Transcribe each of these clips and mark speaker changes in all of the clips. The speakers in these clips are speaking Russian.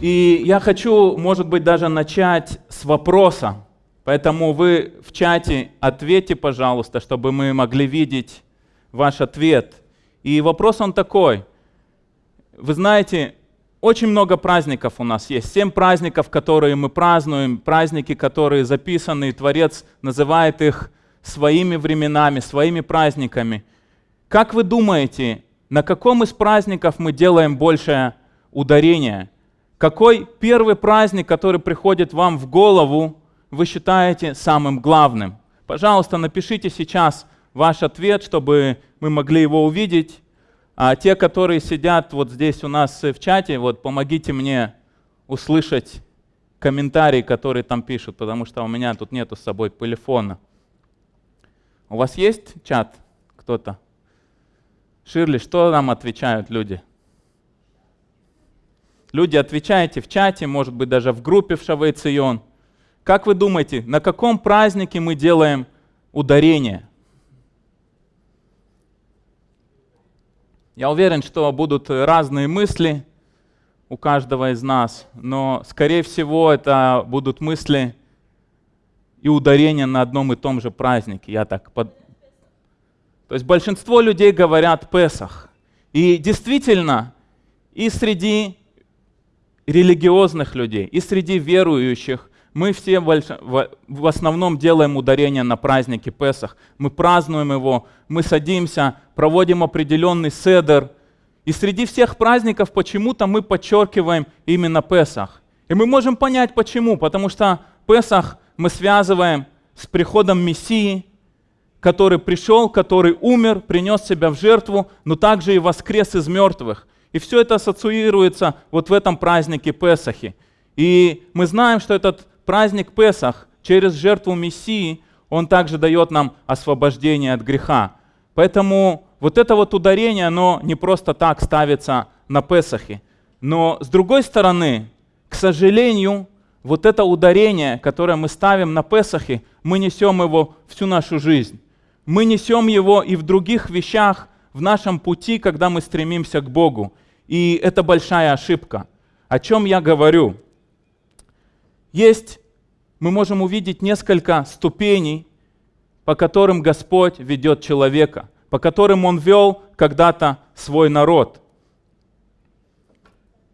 Speaker 1: И я хочу, может быть, даже начать с вопроса. Поэтому вы в чате ответьте, пожалуйста, чтобы мы могли видеть ваш ответ. И вопрос он такой. Вы знаете, очень много праздников у нас есть. Семь праздников, которые мы празднуем, праздники, которые записаны, и Творец называет их своими временами, своими праздниками. Как вы думаете, на каком из праздников мы делаем большее ударение? Какой первый праздник, который приходит вам в голову, вы считаете самым главным? Пожалуйста, напишите сейчас ваш ответ, чтобы мы могли его увидеть. А те, которые сидят вот здесь у нас в чате, вот помогите мне услышать комментарии, которые там пишут, потому что у меня тут нету с собой телефона. У вас есть чат кто-то? Ширли, что нам отвечают люди? Люди, отвечаете в чате, может быть, даже в группе в Шавейцион. Как вы думаете, на каком празднике мы делаем ударение? Я уверен, что будут разные мысли у каждого из нас, но, скорее всего, это будут мысли и ударения на одном и том же празднике. Я так под... То есть большинство людей говорят Песах. И действительно, и среди религиозных людей, и среди верующих. Мы все в основном делаем ударение на празднике Песах. Мы празднуем его, мы садимся, проводим определенный седер. И среди всех праздников почему-то мы подчеркиваем именно Песах. И мы можем понять почему. Потому что Песах мы связываем с приходом Мессии, который пришел, который умер, принес себя в жертву, но также и воскрес из мертвых. И все это ассоциируется вот в этом празднике Песахи. И мы знаем, что этот праздник Песах через жертву Мессии, он также дает нам освобождение от греха. Поэтому вот это вот ударение, оно не просто так ставится на Песахе. Но с другой стороны, к сожалению, вот это ударение, которое мы ставим на Песахе, мы несем его всю нашу жизнь. Мы несем его и в других вещах, в нашем пути, когда мы стремимся к Богу. И это большая ошибка. О чем я говорю? Есть, мы можем увидеть несколько ступеней, по которым Господь ведет человека, по которым Он вел когда-то свой народ.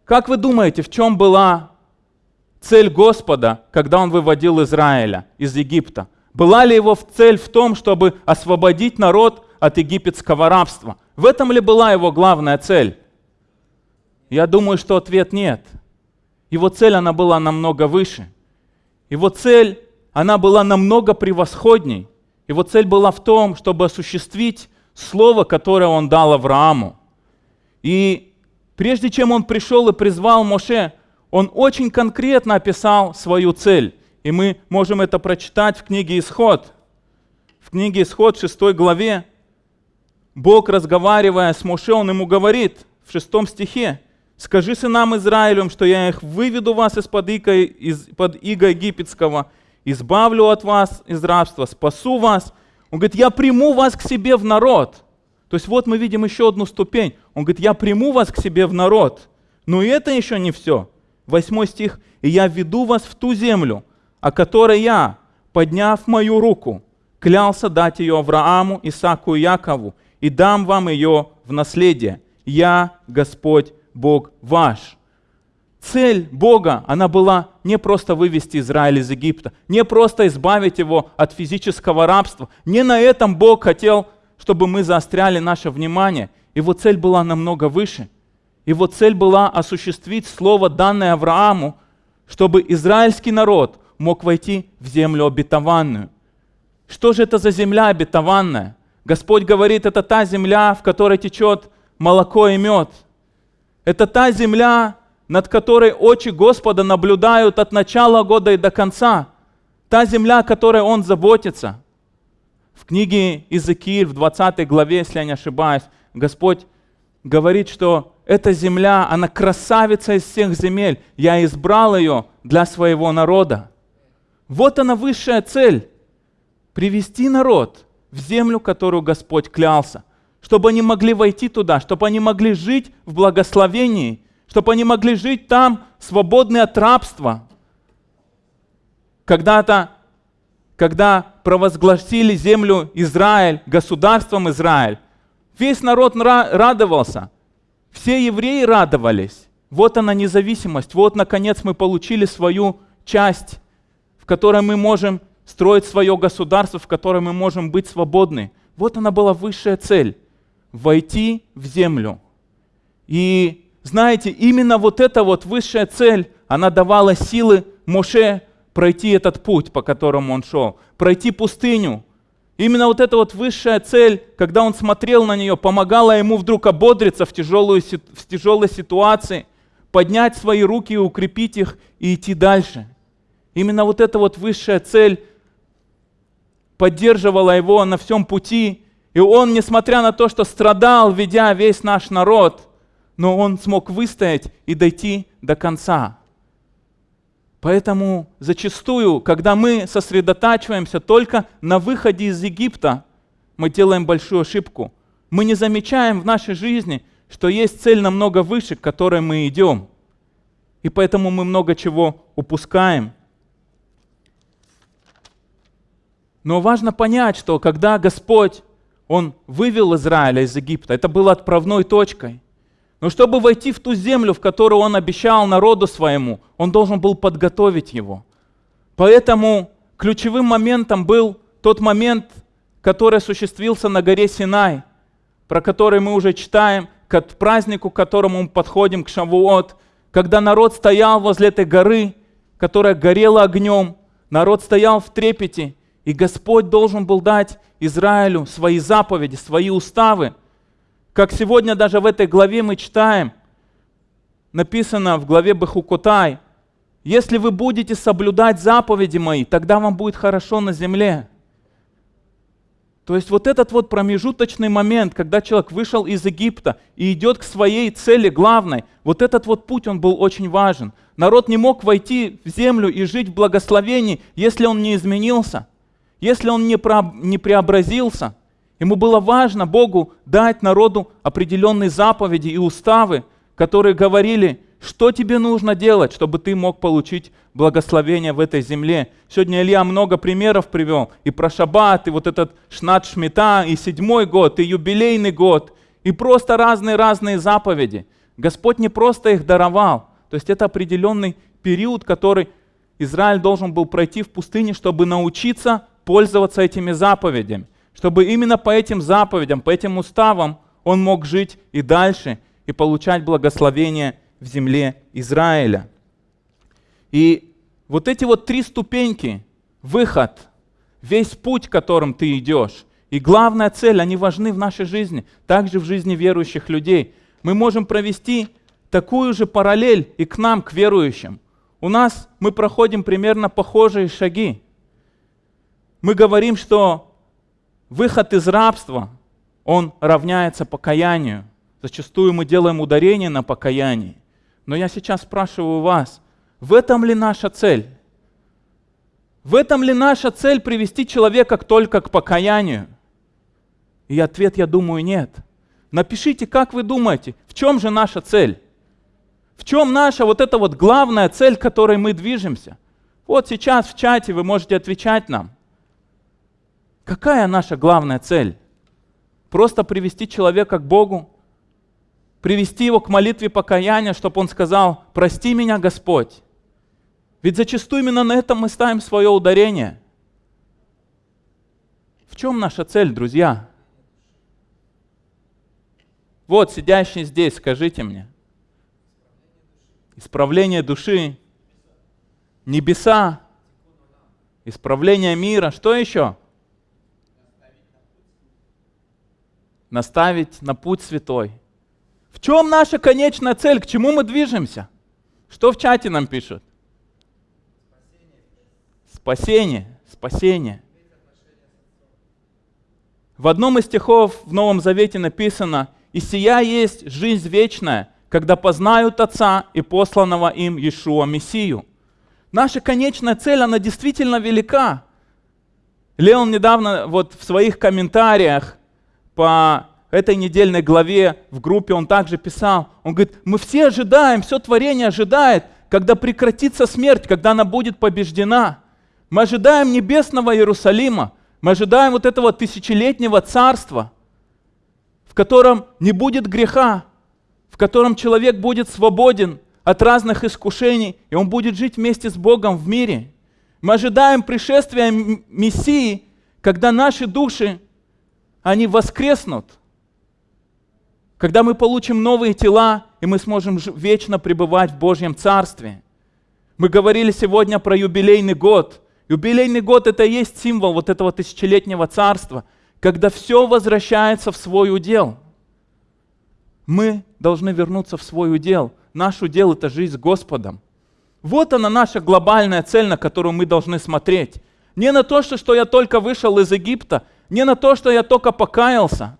Speaker 1: Как вы думаете, в чем была цель Господа, когда Он выводил Израиля из Египта? Была ли его цель в том, чтобы освободить народ от египетского рабства? В этом ли была его главная цель? Я думаю, что ответ нет. Его цель, она была намного выше. Его цель, она была намного превосходней. Его цель была в том, чтобы осуществить слово, которое он дал Аврааму. И прежде чем он пришел и призвал Моше, он очень конкретно описал свою цель. И мы можем это прочитать в книге «Исход». В книге «Исход» в 6 главе Бог, разговаривая с Моше, он ему говорит в шестом стихе, «Скажи сынам Израилем, что я их выведу вас из-под иго, из-под иго египетского, избавлю от вас из рабства, спасу вас». Он говорит, «Я приму вас к себе в народ». То есть вот мы видим еще одну ступень. Он говорит, «Я приму вас к себе в народ». Но и это еще не все. Восьмой стих. «И я веду вас в ту землю, о которой я, подняв мою руку, клялся дать ее Аврааму, Исааку и Якову, и дам вам ее в наследие. Я Господь Бог ваш. Цель Бога, она была не просто вывести Израиль из Египта, не просто избавить его от физического рабства. Не на этом Бог хотел, чтобы мы заостряли наше внимание. Его цель была намного выше. Его цель была осуществить слово, данное Аврааму, чтобы израильский народ мог войти в землю обетованную. Что же это за земля обетованная? Господь говорит, это та земля, в которой течет молоко и мед. Это та земля, над которой очи Господа наблюдают от начала года и до конца. Та земля, о которой Он заботится. В книге Иезекииль, в 20 главе, если я не ошибаюсь, Господь говорит, что эта земля, она красавица из всех земель. Я избрал ее для своего народа. Вот она высшая цель. Привести народ в землю, которую Господь клялся, чтобы они могли войти туда, чтобы они могли жить в благословении, чтобы они могли жить там, свободны от рабства. Когда-то, когда провозгласили землю Израиль, государством Израиль, весь народ радовался, все евреи радовались. Вот она независимость, вот наконец мы получили свою часть, в которой мы можем строить свое государство, в котором мы можем быть свободны. Вот она была высшая цель — войти в землю. И знаете, именно вот эта вот высшая цель, она давала силы Моше пройти этот путь, по которому он шел, пройти пустыню. Именно вот эта вот высшая цель, когда он смотрел на нее, помогала ему вдруг ободриться в, тяжелую, в тяжелой ситуации, поднять свои руки и укрепить их и идти дальше. Именно вот эта вот высшая цель поддерживала его на всем пути. И он, несмотря на то, что страдал, ведя весь наш народ, но он смог выстоять и дойти до конца. Поэтому зачастую, когда мы сосредотачиваемся только на выходе из Египта, мы делаем большую ошибку. Мы не замечаем в нашей жизни, что есть цель намного выше, к которой мы идем. И поэтому мы много чего упускаем. Но важно понять, что когда Господь, Он вывел Израиля из Египта, это было отправной точкой. Но чтобы войти в ту землю, в которую Он обещал народу своему, Он должен был подготовить его. Поэтому ключевым моментом был тот момент, который осуществился на горе Синай, про который мы уже читаем, к празднику, к которому мы подходим, к Шавуот, когда народ стоял возле этой горы, которая горела огнем, народ стоял в трепете, и Господь должен был дать Израилю свои заповеди, свои уставы. Как сегодня даже в этой главе мы читаем, написано в главе Бахукотай, если вы будете соблюдать заповеди мои, тогда вам будет хорошо на земле. То есть вот этот вот промежуточный момент, когда человек вышел из Египта и идет к своей цели главной, вот этот вот путь, он был очень важен. Народ не мог войти в землю и жить в благословении, если он не изменился. Если он не, преобразился, ему было важно Богу дать народу определенные заповеди и уставы, которые говорили, что тебе нужно делать, чтобы ты мог получить благословение в этой земле. Сегодня Илья много примеров привел. И про шаббат, и вот этот шнат шмита, и седьмой год, и юбилейный год, и просто разные-разные заповеди. Господь не просто их даровал. То есть это определенный период, который Израиль должен был пройти в пустыне, чтобы научиться пользоваться этими заповедями, чтобы именно по этим заповедям, по этим уставам он мог жить и дальше, и получать благословение в земле Израиля. И вот эти вот три ступеньки, выход, весь путь, которым ты идешь, и главная цель, они важны в нашей жизни, также в жизни верующих людей. Мы можем провести такую же параллель и к нам, к верующим. У нас мы проходим примерно похожие шаги мы говорим, что выход из рабства, он равняется покаянию. Зачастую мы делаем ударение на покаянии. Но я сейчас спрашиваю вас, в этом ли наша цель? В этом ли наша цель привести человека только к покаянию? И ответ, я думаю, нет. Напишите, как вы думаете, в чем же наша цель? В чем наша вот эта вот главная цель, к которой мы движемся? Вот сейчас в чате вы можете отвечать нам. Какая наша главная цель? Просто привести человека к Богу, привести его к молитве покаяния, чтобы он сказал, прости меня, Господь. Ведь зачастую именно на этом мы ставим свое ударение. В чем наша цель, друзья? Вот, сидящий здесь, скажите мне. Исправление души, небеса, исправление мира. Что еще? Наставить на путь святой. В чем наша конечная цель? К чему мы движемся? Что в чате нам пишут? Спасение, спасение. В одном из стихов в Новом Завете написано, «И сия есть жизнь вечная, когда познают Отца и посланного им Иешуа Мессию». Наша конечная цель, она действительно велика. Леон недавно вот в своих комментариях по этой недельной главе в группе он также писал, он говорит, мы все ожидаем, все творение ожидает, когда прекратится смерть, когда она будет побеждена. Мы ожидаем небесного Иерусалима, мы ожидаем вот этого тысячелетнего царства, в котором не будет греха, в котором человек будет свободен от разных искушений, и он будет жить вместе с Богом в мире. Мы ожидаем пришествия Мессии, когда наши души, они воскреснут, когда мы получим новые тела, и мы сможем вечно пребывать в Божьем Царстве. Мы говорили сегодня про юбилейный год. Юбилейный год — это и есть символ вот этого тысячелетнего царства, когда все возвращается в свой удел. Мы должны вернуться в свой удел. Наш удел — это жизнь с Господом. Вот она наша глобальная цель, на которую мы должны смотреть. Не на то, что, что я только вышел из Египта, не на то, что я только покаялся.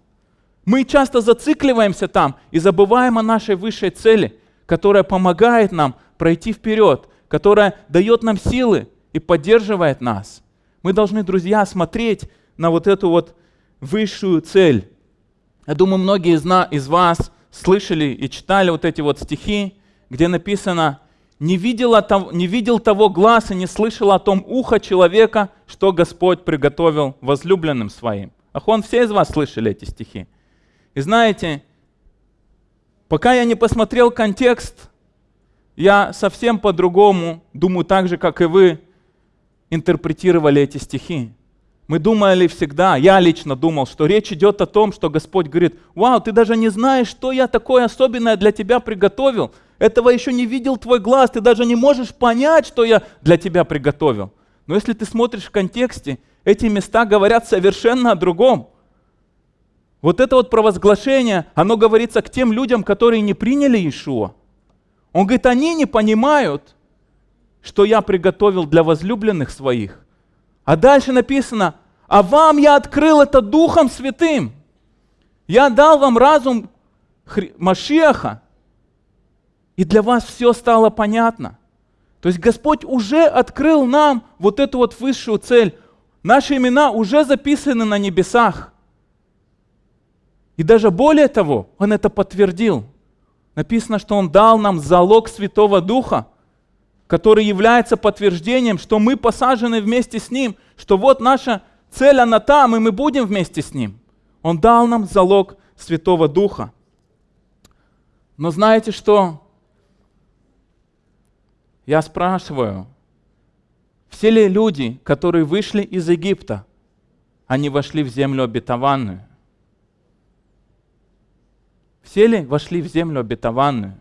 Speaker 1: Мы часто зацикливаемся там и забываем о нашей высшей цели, которая помогает нам пройти вперед, которая дает нам силы и поддерживает нас. Мы должны, друзья, смотреть на вот эту вот высшую цель. Я думаю, многие из, из вас слышали и читали вот эти вот стихи, где написано не, видела, не видел того глаз и не слышал о том ухо человека, что Господь приготовил возлюбленным своим. Ахон, все из вас слышали эти стихи? И знаете, пока я не посмотрел контекст, я совсем по-другому, думаю, так же, как и вы, интерпретировали эти стихи. Мы думали всегда, я лично думал, что речь идет о том, что Господь говорит, вау, ты даже не знаешь, что я такое особенное для тебя приготовил – этого еще не видел твой глаз, ты даже не можешь понять, что я для тебя приготовил. Но если ты смотришь в контексте, эти места говорят совершенно о другом. Вот это вот провозглашение, оно говорится к тем людям, которые не приняли Иешуа. Он говорит, они не понимают, что я приготовил для возлюбленных своих. А дальше написано, а вам я открыл это Духом Святым. Я дал вам разум Машеха, и для вас все стало понятно. То есть Господь уже открыл нам вот эту вот высшую цель. Наши имена уже записаны на небесах. И даже более того, Он это подтвердил. Написано, что Он дал нам залог Святого Духа, который является подтверждением, что мы посажены вместе с Ним, что вот наша цель, она там, и мы будем вместе с Ним. Он дал нам залог Святого Духа. Но знаете что? Я спрашиваю, все ли люди, которые вышли из Египта, они вошли в землю обетованную? Все ли вошли в землю обетованную?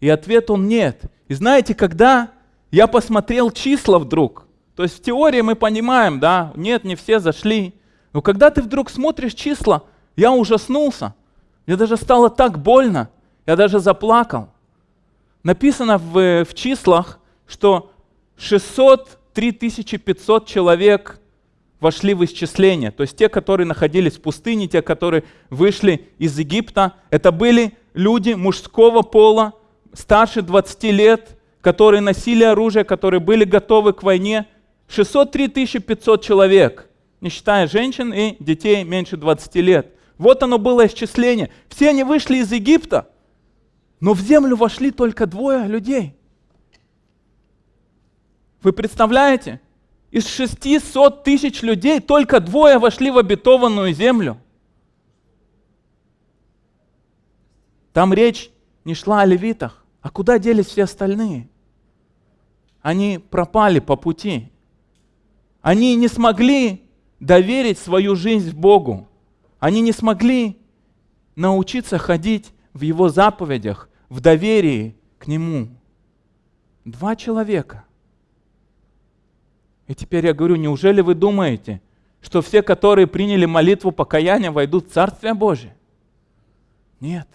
Speaker 1: И ответ он нет. И знаете, когда я посмотрел числа вдруг, то есть в теории мы понимаем, да, нет, не все зашли, но когда ты вдруг смотришь числа, я ужаснулся. Мне даже стало так больно, я даже заплакал написано в, в числах, что 603 500 человек вошли в исчисление. То есть те, которые находились в пустыне, те, которые вышли из Египта, это были люди мужского пола, старше 20 лет, которые носили оружие, которые были готовы к войне. 603 500 человек, не считая женщин и детей меньше 20 лет. Вот оно было исчисление. Все они вышли из Египта – но в землю вошли только двое людей. Вы представляете? Из 600 тысяч людей только двое вошли в обетованную землю. Там речь не шла о левитах. А куда делись все остальные? Они пропали по пути. Они не смогли доверить свою жизнь Богу. Они не смогли научиться ходить в Его заповедях, в доверии к Нему. Два человека. И теперь я говорю, неужели вы думаете, что все, которые приняли молитву покаяния, войдут в Царствие Божие? Нет.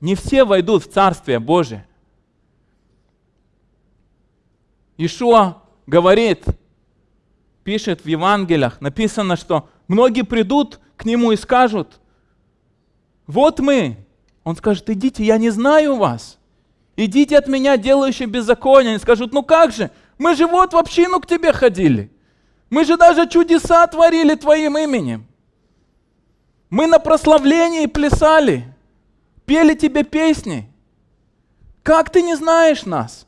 Speaker 1: Не все войдут в Царствие Божие. Ишуа говорит, пишет в Евангелиях, написано, что многие придут к Нему и скажут, вот мы. Он скажет, идите, я не знаю вас. Идите от меня, делающие беззаконие. Они скажут, ну как же, мы же вот в общину к тебе ходили. Мы же даже чудеса творили твоим именем. Мы на прославлении плясали, пели тебе песни. Как ты не знаешь нас?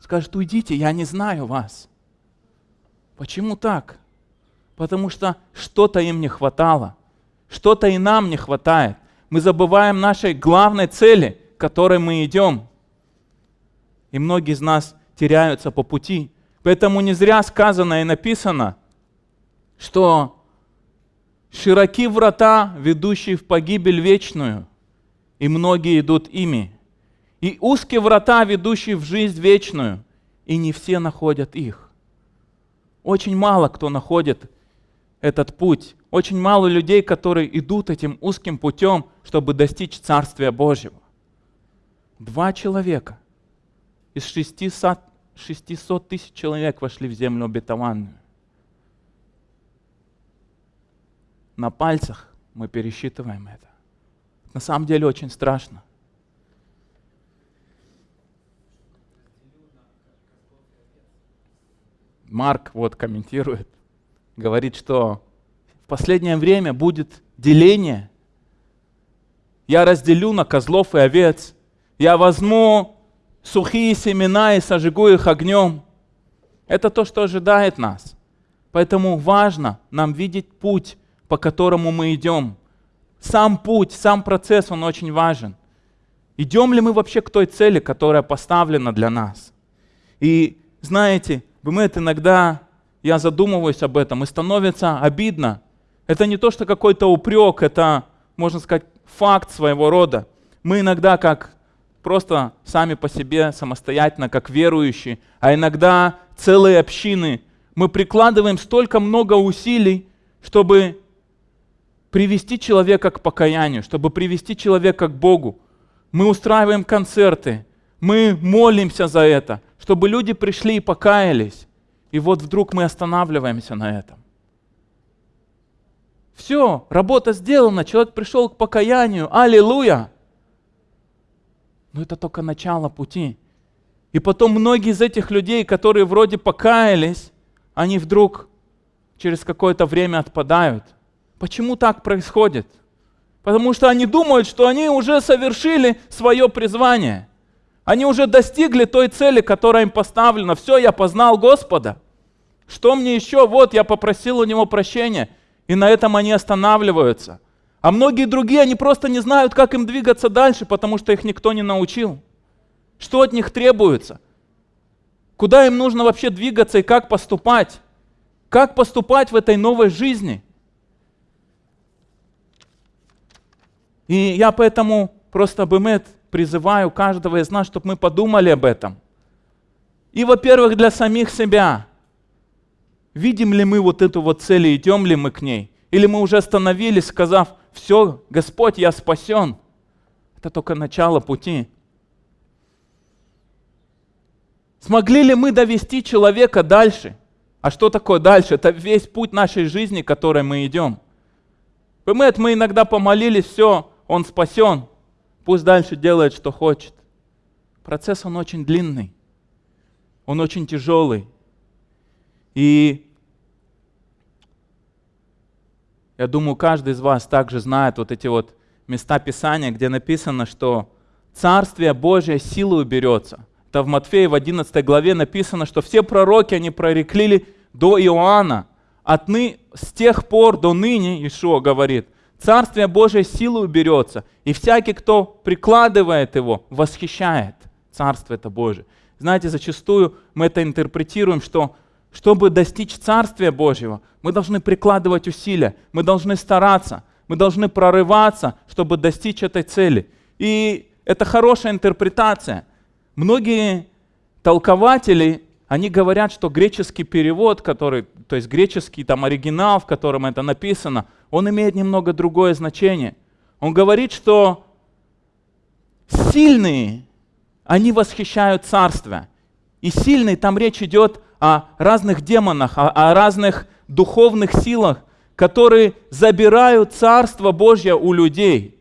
Speaker 1: Скажет, уйдите, я не знаю вас. Почему так? Потому что что-то им не хватало, что-то и нам не хватает. Мы забываем нашей главной цели, к которой мы идем. И многие из нас теряются по пути. Поэтому не зря сказано и написано, что широки врата, ведущие в погибель вечную, и многие идут ими. И узкие врата, ведущие в жизнь вечную, и не все находят их. Очень мало кто находит этот путь. Очень мало людей, которые идут этим узким путем, чтобы достичь Царствия Божьего. Два человека из 600, 600 тысяч человек вошли в землю обетованную. На пальцах мы пересчитываем это. На самом деле очень страшно. Марк вот комментирует, говорит, что в последнее время будет деление. Я разделю на козлов и овец. Я возьму сухие семена и сожгу их огнем. Это то, что ожидает нас. Поэтому важно нам видеть путь, по которому мы идем. Сам путь, сам процесс, он очень важен. Идем ли мы вообще к той цели, которая поставлена для нас? И знаете, бывает иногда, я задумываюсь об этом, и становится обидно. Это не то, что какой-то упрек, это, можно сказать, факт своего рода. Мы иногда как просто сами по себе, самостоятельно, как верующие, а иногда целые общины, мы прикладываем столько много усилий, чтобы привести человека к покаянию, чтобы привести человека к Богу. Мы устраиваем концерты, мы молимся за это, чтобы люди пришли и покаялись. И вот вдруг мы останавливаемся на этом. Все, работа сделана, человек пришел к покаянию, аллилуйя. Но это только начало пути. И потом многие из этих людей, которые вроде покаялись, они вдруг через какое-то время отпадают. Почему так происходит? Потому что они думают, что они уже совершили свое призвание. Они уже достигли той цели, которая им поставлена. Все, я познал Господа. Что мне еще? Вот, я попросил у Него прощения. И на этом они останавливаются. А многие другие, они просто не знают, как им двигаться дальше, потому что их никто не научил. Что от них требуется? Куда им нужно вообще двигаться и как поступать? Как поступать в этой новой жизни? И я поэтому просто Бемет призываю каждого из нас, чтобы мы подумали об этом. И, во-первых, для самих себя. Видим ли мы вот эту вот цель и идем ли мы к ней? Или мы уже остановились, сказав, все, Господь, я спасен. Это только начало пути. Смогли ли мы довести человека дальше? А что такое дальше? Это весь путь нашей жизни, которой мы идем. Понимаете, мы иногда помолились, все, он спасен, пусть дальше делает, что хочет. Процесс, он очень длинный, он очень тяжелый. И Я думаю, каждый из вас также знает вот эти вот места Писания, где написано, что Царствие Божие силой берется. Это в Матфея в 11 главе написано, что все пророки, они прорекли до Иоанна. Отны, с тех пор до ныне, Ишуа говорит, Царствие Божие силой берется, и всякий, кто прикладывает его, восхищает Царство это Божие. Знаете, зачастую мы это интерпретируем, что чтобы достичь Царствия Божьего, мы должны прикладывать усилия, мы должны стараться, мы должны прорываться, чтобы достичь этой цели. И это хорошая интерпретация. Многие толкователи, они говорят, что греческий перевод, который, то есть греческий там оригинал, в котором это написано, он имеет немного другое значение. Он говорит, что сильные, они восхищают царство. И сильный, там речь идет о разных демонах, о, о разных духовных силах, которые забирают Царство Божье у людей.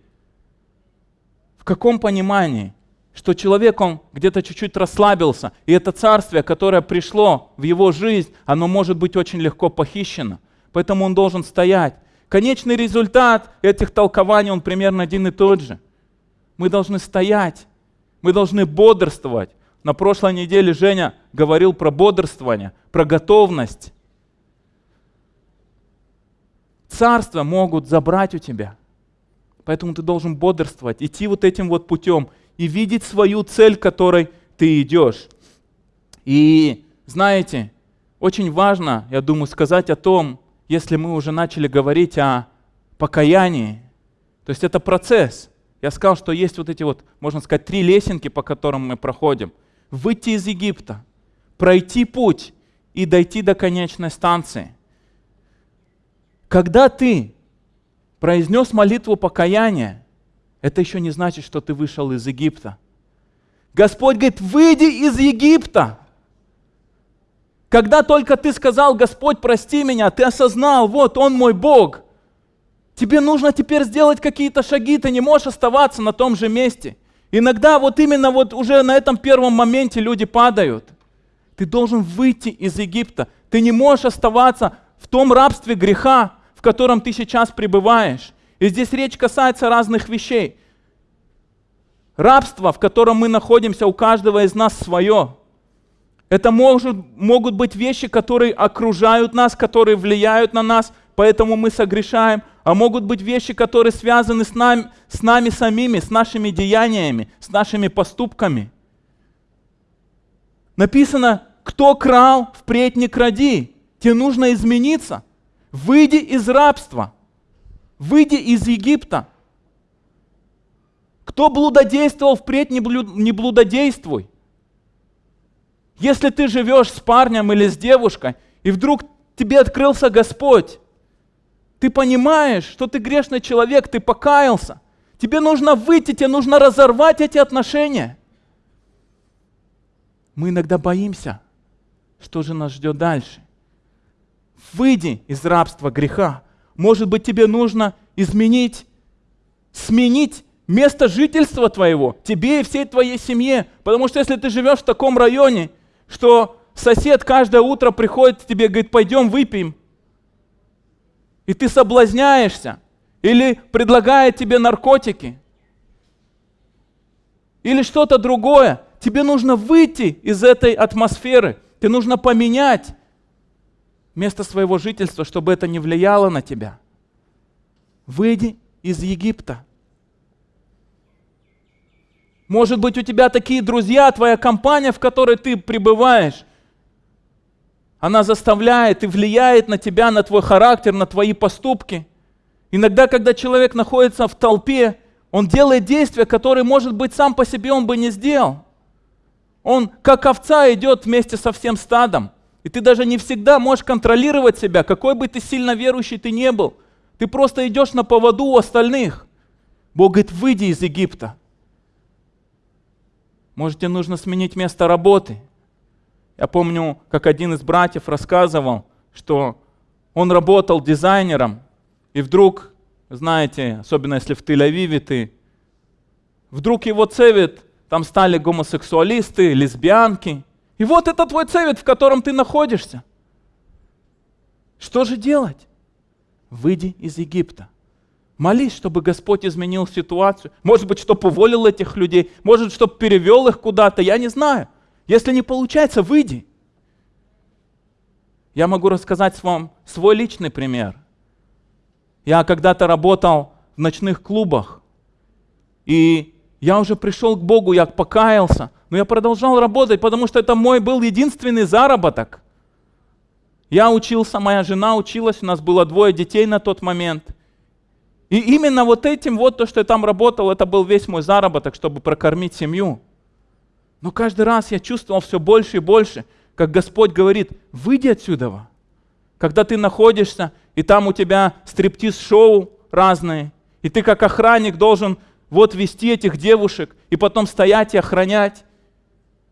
Speaker 1: В каком понимании? Что человек, он где-то чуть-чуть расслабился, и это царствие, которое пришло в его жизнь, оно может быть очень легко похищено. Поэтому он должен стоять. Конечный результат этих толкований, он примерно один и тот же. Мы должны стоять, мы должны бодрствовать. На прошлой неделе Женя говорил про бодрствование, про готовность. Царства могут забрать у тебя. Поэтому ты должен бодрствовать, идти вот этим вот путем и видеть свою цель, к которой ты идешь. И знаете, очень важно, я думаю, сказать о том, если мы уже начали говорить о покаянии. То есть это процесс. Я сказал, что есть вот эти вот, можно сказать, три лесенки, по которым мы проходим. Выйти из Египта, пройти путь и дойти до конечной станции. Когда ты произнес молитву покаяния, это еще не значит, что ты вышел из Египта. Господь говорит, выйди из Египта. Когда только ты сказал, Господь, прости меня, ты осознал, вот Он мой Бог. Тебе нужно теперь сделать какие-то шаги, ты не можешь оставаться на том же месте. Иногда вот именно вот уже на этом первом моменте люди падают. Ты должен выйти из Египта. Ты не можешь оставаться в том рабстве греха, в котором ты сейчас пребываешь. И здесь речь касается разных вещей. Рабство, в котором мы находимся, у каждого из нас свое. Это может, могут быть вещи, которые окружают нас, которые влияют на нас, поэтому мы согрешаем. А могут быть вещи, которые связаны с нами, с нами самими, с нашими деяниями, с нашими поступками. Написано, кто крал, впредь не кради. Тебе нужно измениться. Выйди из рабства. Выйди из Египта. Кто блудодействовал, впредь не блудодействуй. Если ты живешь с парнем или с девушкой, и вдруг тебе открылся Господь, ты понимаешь, что ты грешный человек, ты покаялся. Тебе нужно выйти, тебе нужно разорвать эти отношения. Мы иногда боимся, что же нас ждет дальше. Выйди из рабства греха. Может быть, тебе нужно изменить, сменить место жительства твоего, тебе и всей твоей семье. Потому что если ты живешь в таком районе, что сосед каждое утро приходит к тебе и говорит, пойдем выпьем. И ты соблазняешься. Или предлагает тебе наркотики. Или что-то другое. Тебе нужно выйти из этой атмосферы. Тебе нужно поменять место своего жительства, чтобы это не влияло на тебя. Выйди из Египта. Может быть, у тебя такие друзья, твоя компания, в которой ты пребываешь, она заставляет и влияет на тебя, на твой характер, на твои поступки. Иногда, когда человек находится в толпе, он делает действия, которые, может быть, сам по себе он бы не сделал. Он, как овца, идет вместе со всем стадом. И ты даже не всегда можешь контролировать себя, какой бы ты сильно верующий ты не был. Ты просто идешь на поводу у остальных. Бог говорит, выйди из Египта. Может, тебе нужно сменить место работы. Я помню, как один из братьев рассказывал, что он работал дизайнером, и вдруг, знаете, особенно если в Тель-Авиве ты, вдруг его цевит, там стали гомосексуалисты, лесбиянки. И вот это твой цевит, в котором ты находишься. Что же делать? Выйди из Египта. Молись, чтобы Господь изменил ситуацию. Может быть, чтобы уволил этих людей. Может, чтобы перевел их куда-то. Я не знаю. Если не получается, выйди. Я могу рассказать вам свой личный пример. Я когда-то работал в ночных клубах. И я уже пришел к Богу, я покаялся. Но я продолжал работать, потому что это мой был единственный заработок. Я учился, моя жена училась, у нас было двое детей на тот момент – и именно вот этим, вот то, что я там работал, это был весь мой заработок, чтобы прокормить семью. Но каждый раз я чувствовал все больше и больше, как Господь говорит, выйди отсюда. Когда ты находишься, и там у тебя стриптиз-шоу разные, и ты как охранник должен вот вести этих девушек, и потом стоять и охранять.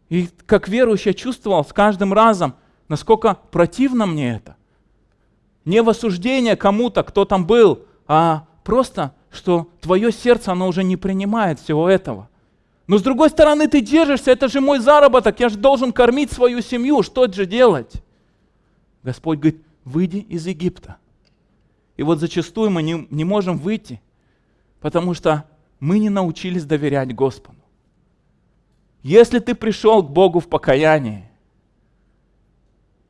Speaker 1: И как верующий я чувствовал с каждым разом, насколько противно мне это. Не в осуждение кому-то, кто там был, а просто, что твое сердце, оно уже не принимает всего этого. Но с другой стороны, ты держишься, это же мой заработок, я же должен кормить свою семью, что же делать? Господь говорит, выйди из Египта. И вот зачастую мы не, не можем выйти, потому что мы не научились доверять Господу. Если ты пришел к Богу в покаянии,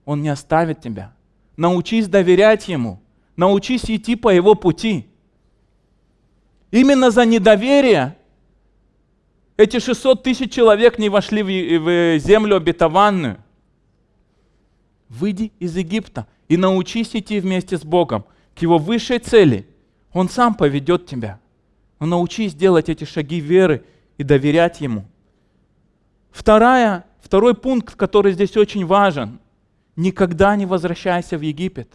Speaker 1: Он не оставит тебя. Научись доверять Ему. Научись идти по Его пути. Именно за недоверие эти 600 тысяч человек не вошли в землю обетованную. Выйди из Египта и научись идти вместе с Богом к Его высшей цели. Он сам поведет тебя. Но научись делать эти шаги веры и доверять Ему. Вторая, второй пункт, который здесь очень важен. Никогда не возвращайся в Египет.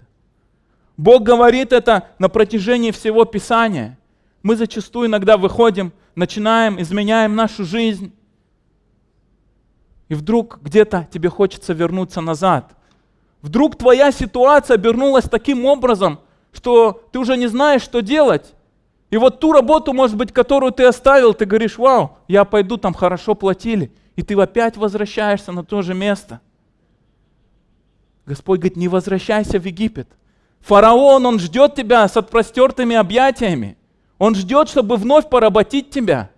Speaker 1: Бог говорит это на протяжении всего Писания. Мы зачастую иногда выходим – начинаем, изменяем нашу жизнь, и вдруг где-то тебе хочется вернуться назад. Вдруг твоя ситуация обернулась таким образом, что ты уже не знаешь, что делать. И вот ту работу, может быть, которую ты оставил, ты говоришь, вау, я пойду, там хорошо платили. И ты опять возвращаешься на то же место. Господь говорит, не возвращайся в Египет. Фараон, он ждет тебя с отпростертыми объятиями. Он ждет, чтобы вновь поработить тебя.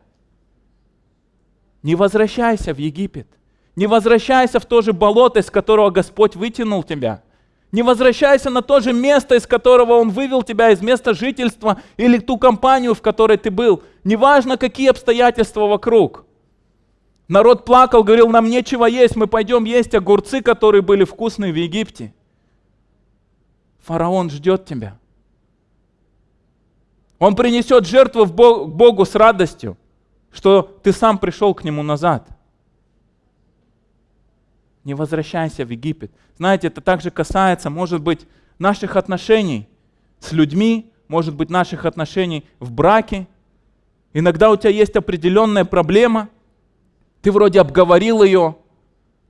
Speaker 1: Не возвращайся в Египет. Не возвращайся в то же болото, из которого Господь вытянул тебя. Не возвращайся на то же место, из которого Он вывел тебя, из места жительства или ту компанию, в которой ты был. Неважно, какие обстоятельства вокруг. Народ плакал, говорил, нам нечего есть, мы пойдем есть огурцы, которые были вкусные в Египте. Фараон ждет тебя. Он принесет жертву в Богу с радостью, что ты сам пришел к Нему назад. Не возвращайся в Египет. Знаете, это также касается, может быть, наших отношений с людьми, может быть, наших отношений в браке. Иногда у тебя есть определенная проблема, ты вроде обговорил ее,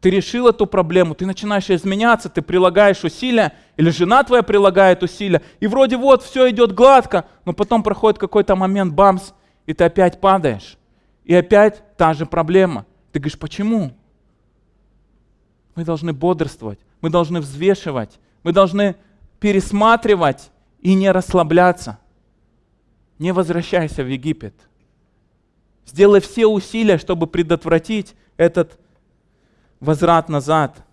Speaker 1: ты решил эту проблему, ты начинаешь изменяться, ты прилагаешь усилия, или жена твоя прилагает усилия, и вроде вот все идет гладко, но потом проходит какой-то момент, бамс, и ты опять падаешь. И опять та же проблема. Ты говоришь, почему? Мы должны бодрствовать, мы должны взвешивать, мы должны пересматривать и не расслабляться. Не возвращайся в Египет. Сделай все усилия, чтобы предотвратить этот возврат назад.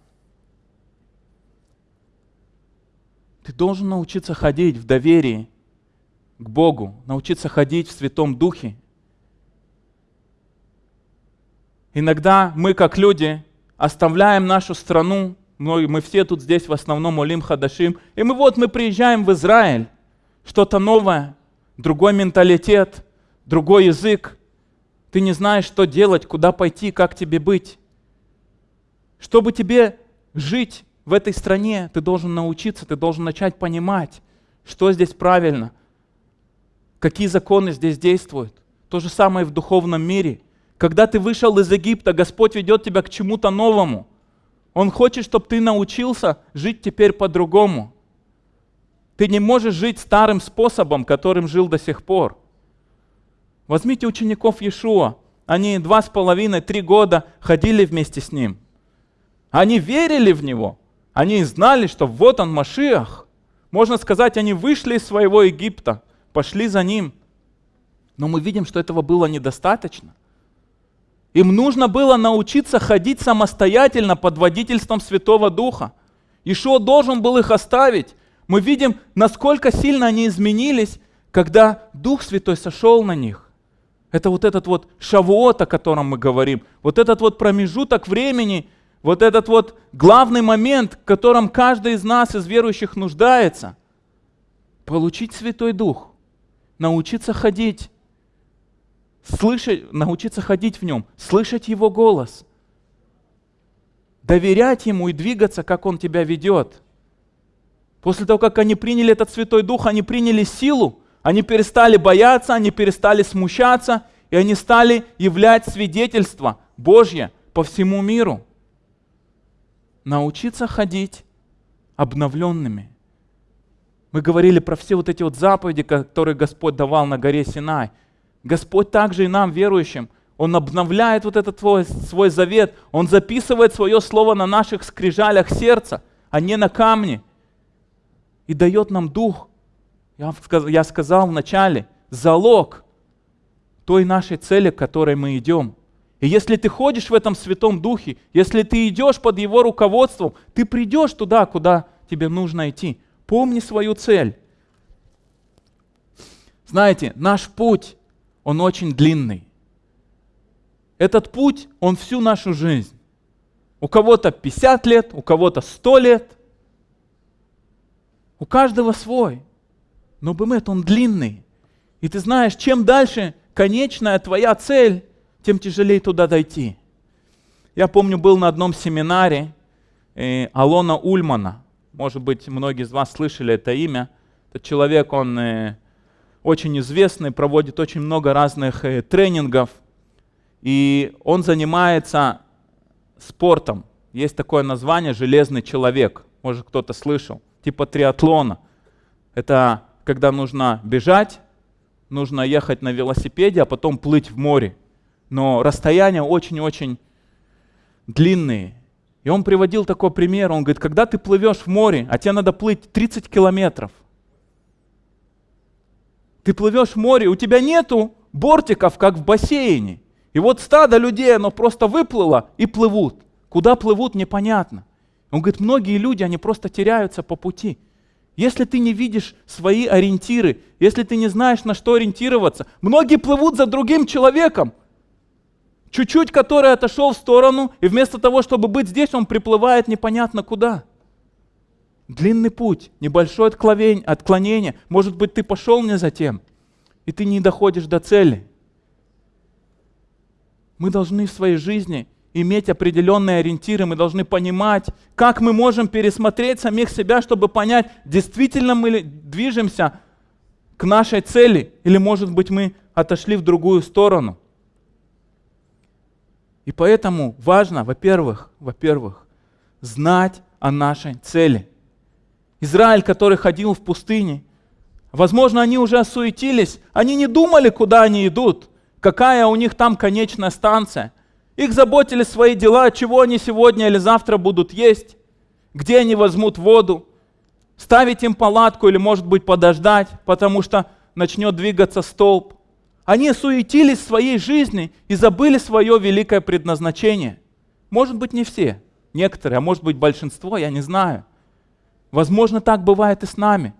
Speaker 1: Ты должен научиться ходить в доверии к Богу, научиться ходить в Святом Духе. Иногда мы, как люди, оставляем нашу страну, мы, мы все тут здесь в основном Олим Хадашим, и мы вот мы приезжаем в Израиль, что-то новое, другой менталитет, другой язык. Ты не знаешь, что делать, куда пойти, как тебе быть. Чтобы тебе жить в этой стране, ты должен научиться, ты должен начать понимать, что здесь правильно, какие законы здесь действуют. То же самое в духовном мире. Когда ты вышел из Египта, Господь ведет тебя к чему-то новому. Он хочет, чтобы ты научился жить теперь по-другому. Ты не можешь жить старым способом, которым жил до сих пор. Возьмите учеников Иешуа. Они два с половиной, три года ходили вместе с ним. Они верили в Него. Они знали, что вот он Машиах. Можно сказать, они вышли из своего Египта, пошли за Ним. Но мы видим, что этого было недостаточно. Им нужно было научиться ходить самостоятельно под водительством Святого Духа. Ишуа должен был их оставить. Мы видим, насколько сильно они изменились, когда Дух Святой сошел на них. Это вот этот вот шавуот, о котором мы говорим, вот этот вот промежуток времени, вот этот вот главный момент, в котором каждый из нас, из верующих, нуждается. Получить Святой Дух, научиться ходить, слышать, научиться ходить в нем, слышать Его голос, доверять Ему и двигаться, как Он тебя ведет. После того, как они приняли этот Святой Дух, они приняли силу, они перестали бояться, они перестали смущаться, и они стали являть свидетельство Божье по всему миру научиться ходить обновленными. Мы говорили про все вот эти вот заповеди, которые Господь давал на горе Синай. Господь также и нам, верующим, Он обновляет вот этот свой, свой завет, Он записывает свое слово на наших скрижалях сердца, а не на камне, и дает нам дух, я сказал вначале, залог той нашей цели, к которой мы идем. И если ты ходишь в этом Святом Духе, если ты идешь под Его руководством, ты придешь туда, куда тебе нужно идти. Помни свою цель. Знаете, наш путь, он очень длинный. Этот путь, он всю нашу жизнь. У кого-то 50 лет, у кого-то 100 лет. У каждого свой. Но бымет, он длинный. И ты знаешь, чем дальше конечная твоя цель, тем тяжелее туда дойти. Я помню, был на одном семинаре э, Алона Ульмана. Может быть, многие из вас слышали это имя. Этот человек, он э, очень известный, проводит очень много разных э, тренингов. И он занимается спортом. Есть такое название «железный человек». Может, кто-то слышал. Типа триатлона. Это когда нужно бежать, нужно ехать на велосипеде, а потом плыть в море. Но расстояния очень-очень длинные. И он приводил такой пример. Он говорит, когда ты плывешь в море, а тебе надо плыть 30 километров. Ты плывешь в море, у тебя нету бортиков, как в бассейне. И вот стадо людей, оно просто выплыло и плывут. Куда плывут, непонятно. Он говорит, многие люди, они просто теряются по пути. Если ты не видишь свои ориентиры, если ты не знаешь, на что ориентироваться, многие плывут за другим человеком, чуть-чуть который отошел в сторону, и вместо того, чтобы быть здесь, он приплывает непонятно куда. Длинный путь, небольшое отклонение. Может быть, ты пошел не за тем, и ты не доходишь до цели. Мы должны в своей жизни иметь определенные ориентиры, мы должны понимать, как мы можем пересмотреть самих себя, чтобы понять, действительно мы движемся к нашей цели, или, может быть, мы отошли в другую сторону. И поэтому важно, во-первых, во-первых, знать о нашей цели. Израиль, который ходил в пустыне, возможно, они уже осуетились, они не думали, куда они идут, какая у них там конечная станция – их заботили свои дела, чего они сегодня или завтра будут есть, где они возьмут воду, ставить им палатку или, может быть, подождать, потому что начнет двигаться столб. Они суетились в своей жизни и забыли свое великое предназначение. Может быть, не все, некоторые, а может быть, большинство, я не знаю. Возможно, так бывает и с нами.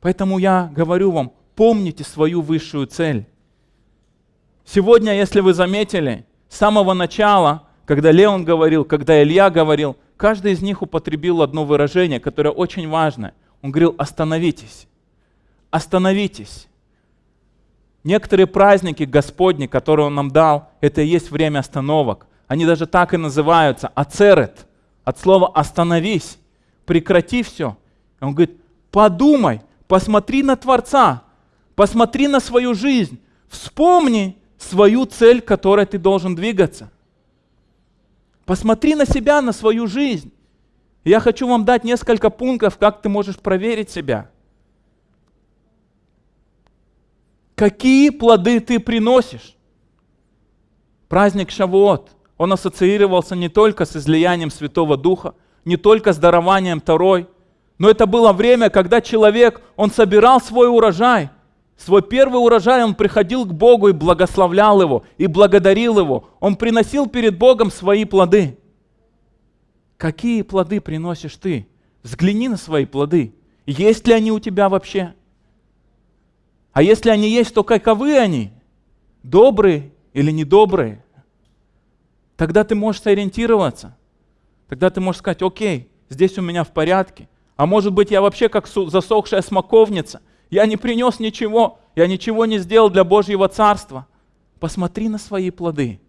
Speaker 1: Поэтому я говорю вам, помните свою высшую цель. Сегодня, если вы заметили, с самого начала, когда Леон говорил, когда Илья говорил, каждый из них употребил одно выражение, которое очень важно. Он говорил, остановитесь, остановитесь. Некоторые праздники Господни, которые Он нам дал, это и есть время остановок. Они даже так и называются, ацерет, от слова остановись, прекрати все. Он говорит, подумай, посмотри на Творца, посмотри на свою жизнь, вспомни, свою цель, к которой ты должен двигаться. Посмотри на себя, на свою жизнь. Я хочу вам дать несколько пунктов, как ты можешь проверить себя. Какие плоды ты приносишь? Праздник Шавуот, он ассоциировался не только с излиянием Святого Духа, не только с дарованием Второй, но это было время, когда человек, он собирал свой урожай – Свой первый урожай он приходил к Богу и благословлял его, и благодарил его. Он приносил перед Богом свои плоды. Какие плоды приносишь ты? Взгляни на свои плоды. Есть ли они у тебя вообще? А если они есть, то каковы они? Добрые или недобрые? Тогда ты можешь сориентироваться. Тогда ты можешь сказать, окей, здесь у меня в порядке. А может быть, я вообще как засохшая смоковница – я не принес ничего, я ничего не сделал для Божьего Царства. Посмотри на свои плоды.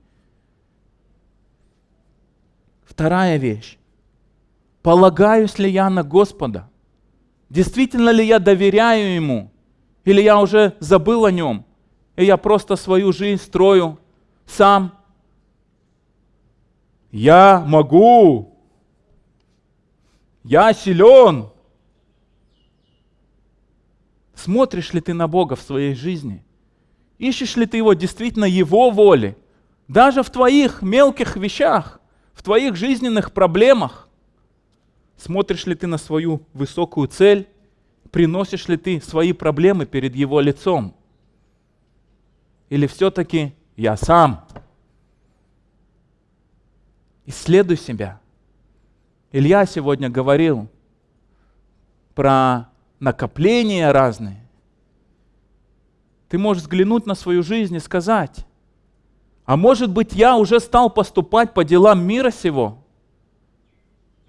Speaker 1: Вторая вещь. Полагаюсь ли я на Господа? Действительно ли я доверяю Ему? Или я уже забыл о Нем? И я просто свою жизнь строю сам? Я могу. Я силен. Смотришь ли ты на Бога в своей жизни? Ищешь ли ты Его действительно Его воли? Даже в твоих мелких вещах, в твоих жизненных проблемах. Смотришь ли ты на свою высокую цель? Приносишь ли ты свои проблемы перед Его лицом? Или все-таки я сам? Исследуй себя. Илья сегодня говорил про накопления разные. Ты можешь взглянуть на свою жизнь и сказать, а может быть я уже стал поступать по делам мира сего?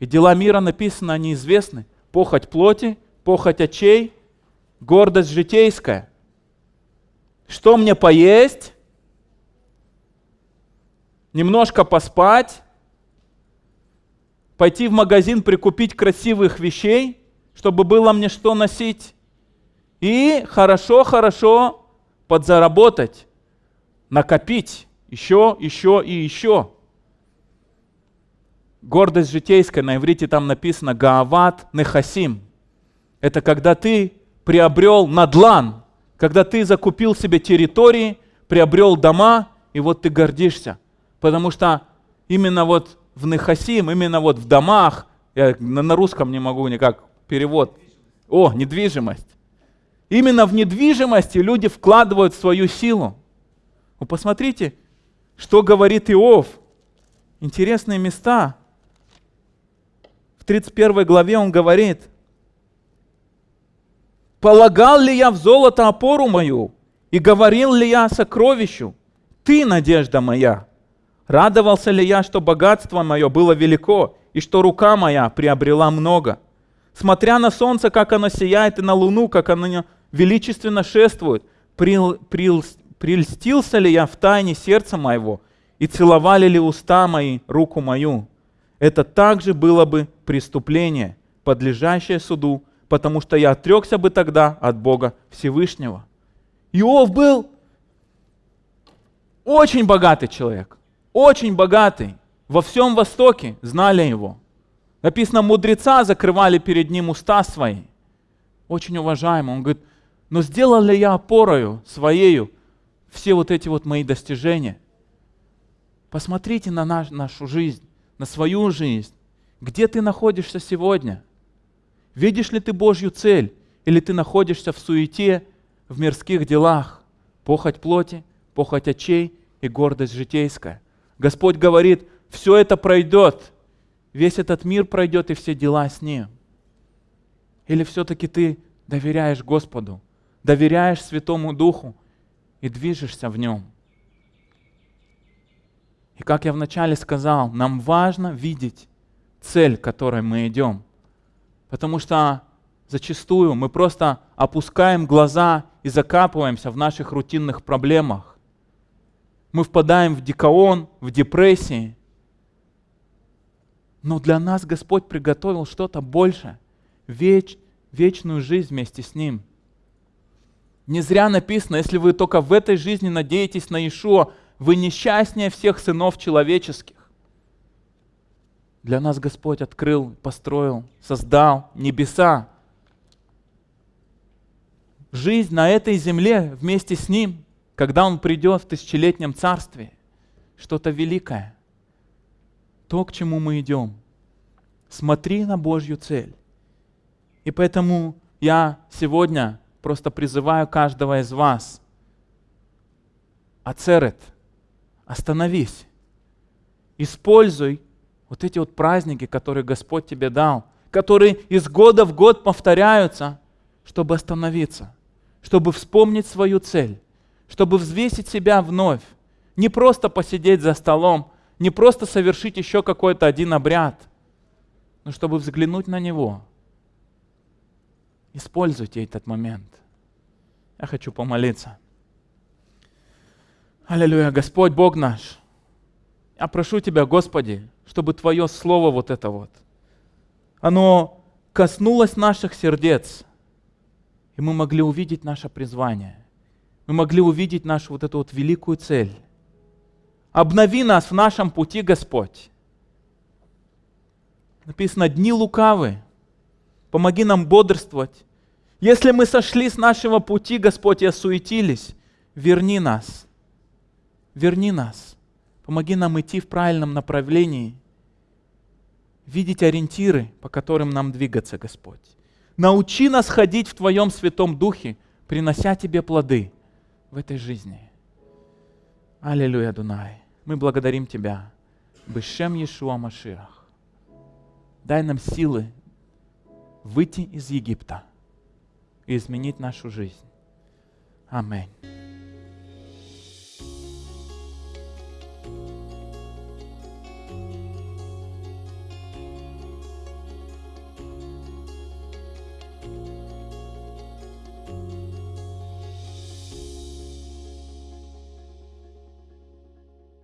Speaker 1: И дела мира написаны, они известны. Похоть плоти, похоть очей, гордость житейская. Что мне поесть? Немножко поспать? Пойти в магазин прикупить красивых вещей, чтобы было мне что носить? И хорошо-хорошо подзаработать, накопить еще, еще и еще. Гордость житейская, на иврите там написано Гаават Нехасим. Это когда ты приобрел надлан, когда ты закупил себе территории, приобрел дома, и вот ты гордишься. Потому что именно вот в Нехасим, именно вот в домах, я на, русском не могу никак перевод. О, недвижимость. Именно в недвижимости люди вкладывают свою силу. Вы посмотрите, что говорит Иов. Интересные места. В 31 главе он говорит, «Полагал ли я в золото опору мою, и говорил ли я сокровищу? Ты, надежда моя. Радовался ли я, что богатство мое было велико, и что рука моя приобрела много? Смотря на солнце, как оно сияет, и на луну, как оно величественно шествует, прил, прил, прельстился ли я в тайне сердца моего, и целовали ли уста мои руку мою? Это также было бы преступление, подлежащее суду, потому что я отрекся бы тогда от Бога Всевышнего. Иов был очень богатый человек, очень богатый. Во всем Востоке знали его. Написано, мудреца закрывали перед ним уста свои. Очень уважаемый. Он говорит, но сделал ли я опорою своею все вот эти вот мои достижения? Посмотрите на наш, нашу жизнь, на свою жизнь. Где ты находишься сегодня? Видишь ли ты Божью цель? Или ты находишься в суете, в мирских делах? Похоть плоти, похоть очей и гордость житейская. Господь говорит, все это пройдет. Весь этот мир пройдет и все дела с ним. Или все-таки ты доверяешь Господу, доверяешь Святому Духу и движешься в нем. И как я вначале сказал, нам важно видеть цель, к которой мы идем. Потому что зачастую мы просто опускаем глаза и закапываемся в наших рутинных проблемах. Мы впадаем в дикаон, в депрессии. Но для нас Господь приготовил что-то большее, веч, вечную жизнь вместе с Ним. Не зря написано, если вы только в этой жизни надеетесь на Иешуа, вы несчастнее всех сынов человеческих. Для нас Господь открыл, построил, создал небеса. Жизнь на этой земле вместе с Ним, когда Он придет в тысячелетнем царстве, что-то великое. То, к чему мы идем. Смотри на Божью цель. И поэтому я сегодня просто призываю каждого из вас. Ацерет – Остановись. Используй вот эти вот праздники, которые Господь тебе дал, которые из года в год повторяются, чтобы остановиться, чтобы вспомнить свою цель, чтобы взвесить себя вновь. Не просто посидеть за столом, не просто совершить еще какой-то один обряд, но чтобы взглянуть на него. Используйте этот момент. Я хочу помолиться. Аллилуйя, Господь Бог наш. Я прошу Тебя, Господи, чтобы Твое Слово вот это вот, оно коснулось наших сердец, и мы могли увидеть наше призвание. Мы могли увидеть нашу вот эту вот великую цель. Обнови нас в нашем пути, Господь. Написано, дни лукавы. Помоги нам бодрствовать. Если мы сошли с нашего пути, Господь, и осуетились, верни нас верни нас, помоги нам идти в правильном направлении, видеть ориентиры, по которым нам двигаться, Господь. Научи нас ходить в Твоем Святом Духе, принося Тебе плоды в этой жизни. Аллилуйя, Дунай. Мы благодарим Тебя. Бешем Иешуа Машиах. Дай нам силы выйти из Египта и изменить нашу жизнь. Аминь.